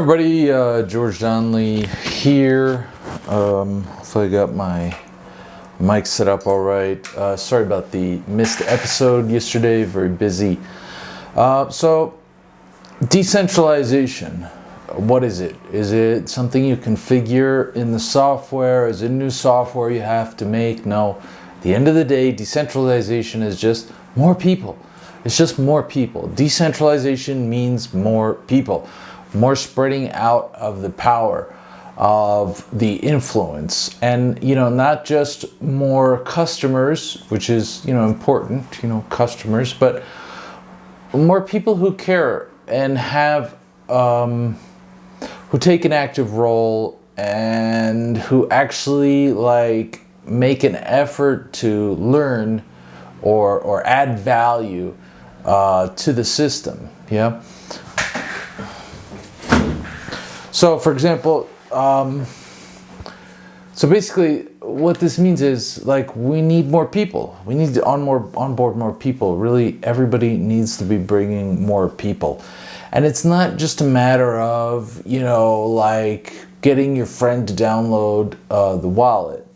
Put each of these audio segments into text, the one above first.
everybody, uh, George Donnelly here. Um, hopefully I got my mic set up all right. Uh, sorry about the missed episode yesterday, very busy. Uh, so, decentralization, what is it? Is it something you configure in the software? Is it new software you have to make? No. At the end of the day, decentralization is just more people. It's just more people. Decentralization means more people more spreading out of the power of the influence. And you know not just more customers which is you know important you know customers but more people who care and have um, who take an active role and who actually like make an effort to learn or or add value uh, to the system. Yeah so for example, um, so basically what this means is like we need more people. We need to on more onboard more people. Really everybody needs to be bringing more people. And it's not just a matter of, you know, like getting your friend to download uh, the wallet.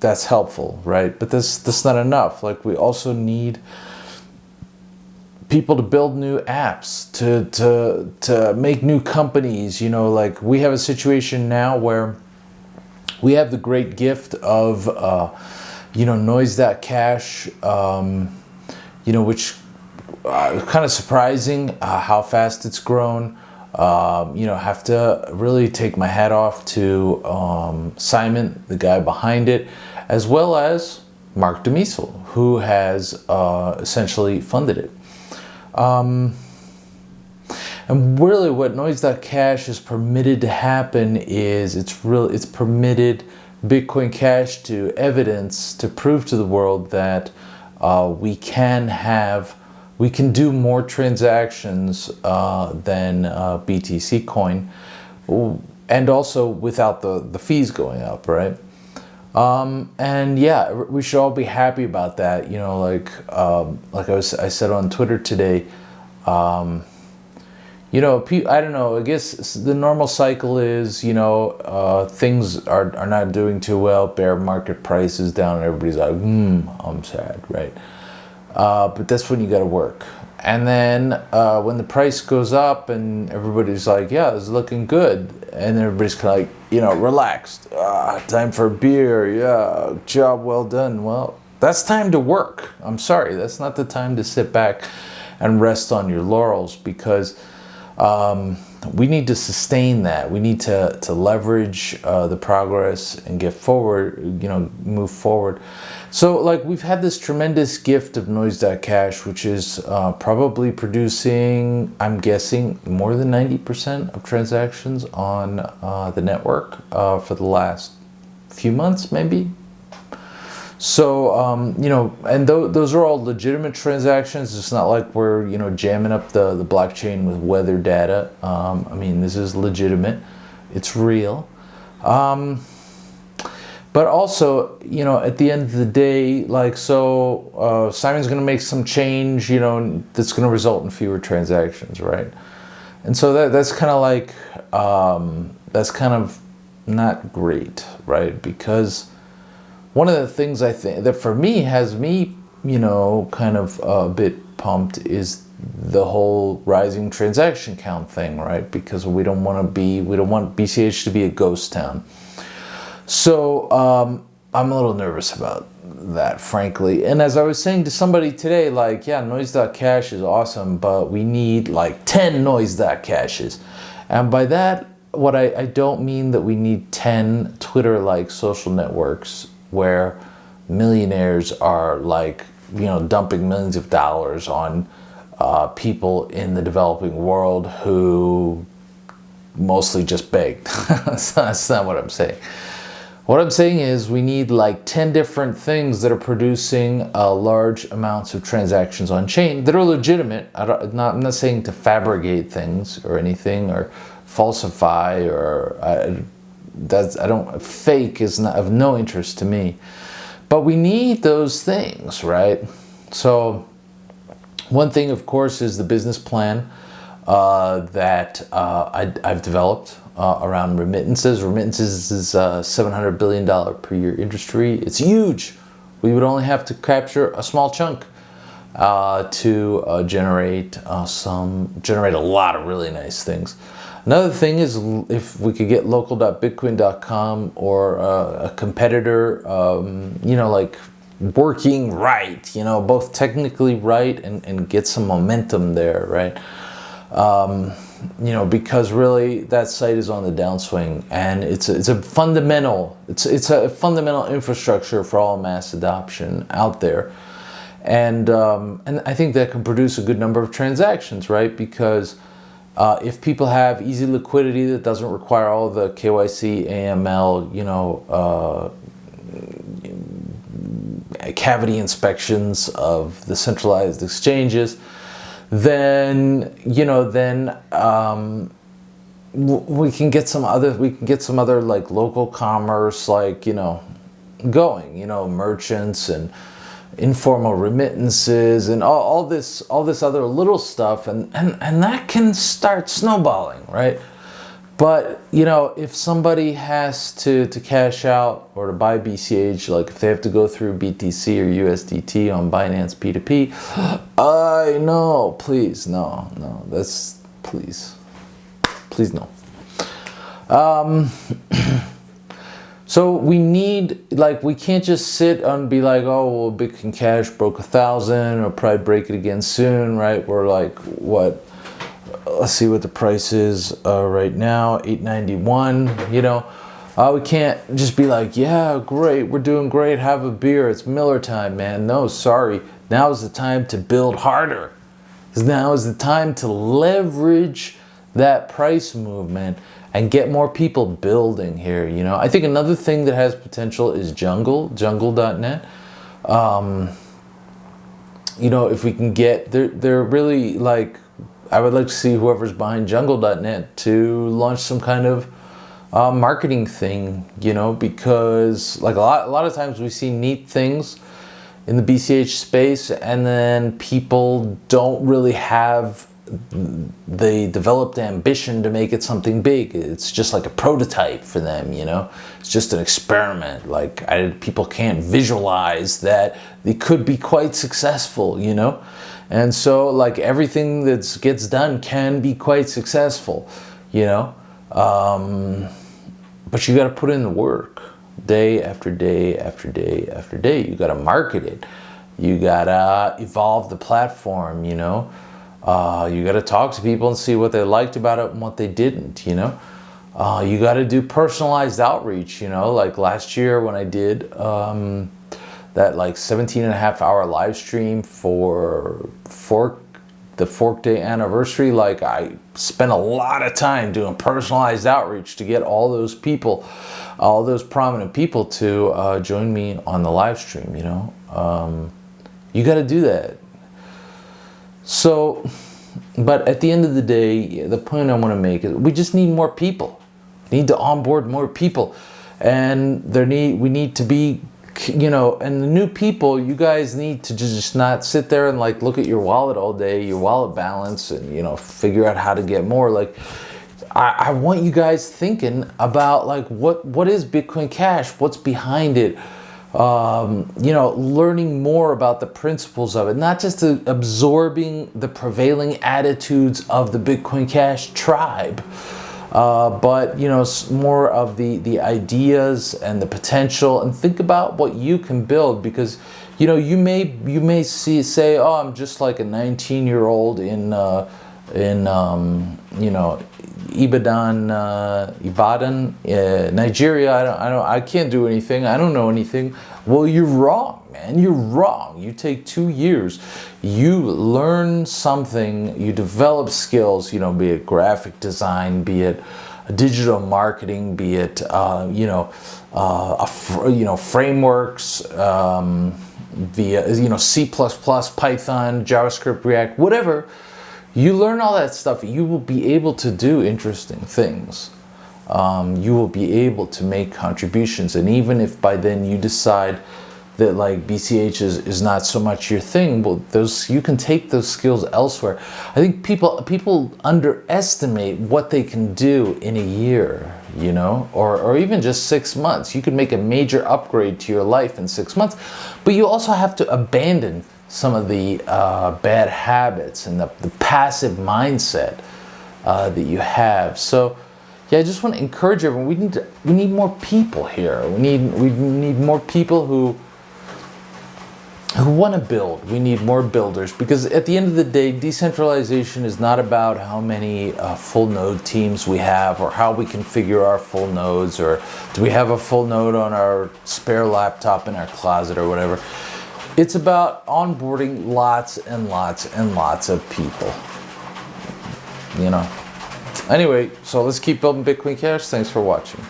That's helpful, right? But this that's not enough. Like we also need people to build new apps, to, to, to make new companies. You know, like we have a situation now where we have the great gift of, uh, you know, Noise.cash, um, you know, which uh, kind of surprising uh, how fast it's grown. Um, you know, have to really take my hat off to um, Simon, the guy behind it, as well as Marc De Mesel, who has uh, essentially funded it. Um, and really what noise.cash is permitted to happen is it's real it's permitted Bitcoin Cash to evidence to prove to the world that uh, we can have we can do more transactions uh, than uh, BTC coin. And also without the the fees going up right um, and yeah, we should all be happy about that. You know, like um, like I was I said on Twitter today. Um, you know, I don't know. I guess the normal cycle is you know uh, things are are not doing too well. Bear market prices down, and everybody's like, hmm, I'm sad, right? Uh, but that's when you got to work. And then uh, when the price goes up and everybody's like, yeah, it's looking good. And everybody's kind of like, you know, relaxed. Ah, time for a beer. Yeah, job well done. Well, that's time to work. I'm sorry. That's not the time to sit back and rest on your laurels because um, we need to sustain that. We need to, to leverage uh, the progress and get forward, you know, move forward. So like we've had this tremendous gift of Noise.cash, which is uh, probably producing, I'm guessing, more than 90% of transactions on uh, the network uh, for the last few months, maybe. So, um, you know, and th those are all legitimate transactions. It's not like we're, you know, jamming up the, the blockchain with weather data. Um, I mean, this is legitimate. It's real. Um, but also, you know, at the end of the day, like, so uh, Simon's going to make some change, you know, that's going to result in fewer transactions, right? And so that, that's kind of like, um, that's kind of not great, right? Because one of the things I think that for me has me, you know, kind of a bit pumped is the whole rising transaction count thing, right? Because we don't want to be, we don't want BCH to be a ghost town. So um, I'm a little nervous about that, frankly. And as I was saying to somebody today, like, yeah, noise.cash is awesome, but we need like 10 noise.caches. And by that, what I, I don't mean that we need 10 Twitter-like social networks where millionaires are like, you know, dumping millions of dollars on uh, people in the developing world who mostly just begged. that's not what I'm saying. What I'm saying is we need like 10 different things that are producing uh, large amounts of transactions on chain that are legitimate. I not, I'm not saying to fabricate things or anything or falsify or uh, that's, I don't, fake is not, of no interest to me. But we need those things, right? So one thing, of course, is the business plan. uh, that uh, I, have developed uh, around remittances. Remittances is a $700 billion per year industry. It's huge. We would only have to capture a small chunk uh, to uh, generate uh, some, generate a lot of really nice things. Another thing is if we could get local.bitcoin.com or uh, a competitor, um, you know, like working right, you know, both technically right and, and get some momentum there, right? Um, you know, because really that site is on the downswing and it's a, it's a fundamental, it's, it's a fundamental infrastructure for all mass adoption out there. And, um, and I think that can produce a good number of transactions, right? Because uh, if people have easy liquidity that doesn't require all the KYC, AML, you know, uh, cavity inspections of the centralized exchanges, then you know then um, we can get some other we can get some other like local commerce like you know going you know merchants and informal remittances and all, all this all this other little stuff and, and and that can start snowballing right but, you know, if somebody has to, to cash out or to buy BCH, like if they have to go through BTC or USDT on Binance P2P, I know, please, no, no, that's, please, please no. Um, so we need, like, we can't just sit and be like, oh, well, Bitcoin Cash broke a thousand or probably break it again soon, right? We're like, what, let's see what the price is uh, right now 891 you know? Uh, we can't just be like yeah great we're doing great have a beer it's Miller time man. No sorry now is the time to build harder. Now is the time to leverage that price movement and get more people building here you know? I think another thing that has potential is jungle jungle.net um, you know if we can get they're, they're really like I would like to see whoever's behind jungle.net to launch some kind of uh, marketing thing, you know, because like a lot, a lot of times we see neat things in the BCH space and then people don't really have the developed ambition to make it something big. It's just like a prototype for them, you know? It's just an experiment. Like I, people can't visualize that it could be quite successful, you know? And so like everything that gets done can be quite successful, you know? Um, but you got to put in the work day after day after day after day. You got to market it. You got to evolve the platform, you know? Uh, you got to talk to people and see what they liked about it and what they didn't, you know? Uh, you got to do personalized outreach, you know? Like last year when I did... Um, that like 17 and a half hour live stream for fork the fork day anniversary like i spent a lot of time doing personalized outreach to get all those people all those prominent people to uh, join me on the live stream you know um, you got to do that so but at the end of the day the point i want to make is we just need more people we need to onboard more people and there need we need to be you know, and the new people, you guys need to just not sit there and like look at your wallet all day, your wallet balance, and you know, figure out how to get more. Like, I, I want you guys thinking about like what what is Bitcoin Cash? What's behind it? Um, you know, learning more about the principles of it, not just absorbing the prevailing attitudes of the Bitcoin Cash tribe. Uh, but you know more of the the ideas and the potential and think about what you can build because you know you may you may see say oh I'm just like a 19 year old in uh, in um, you know Ibadan uh, Ibadan uh, Nigeria I don't, I don't I can't do anything I don't know anything well you're wrong man. You're wrong. You take two years. You learn something. You develop skills, you know, be it graphic design, be it digital marketing, be it, uh, you know, uh, you know, frameworks, um, via, you know, C++, Python, JavaScript, React, whatever. You learn all that stuff. You will be able to do interesting things. Um, you will be able to make contributions. And even if by then you decide that like BCH is, is not so much your thing. Well, those you can take those skills elsewhere. I think people people underestimate what they can do in a year, you know, or, or even just six months. You could make a major upgrade to your life in six months, but you also have to abandon some of the uh, bad habits and the, the passive mindset uh, that you have. So yeah, I just want to encourage everyone. We need to, we need more people here. We need we need more people who who want to build. We need more builders because at the end of the day, decentralization is not about how many uh, full node teams we have or how we configure our full nodes or do we have a full node on our spare laptop in our closet or whatever. It's about onboarding lots and lots and lots of people. You know. Anyway, so let's keep building Bitcoin Cash. Thanks for watching.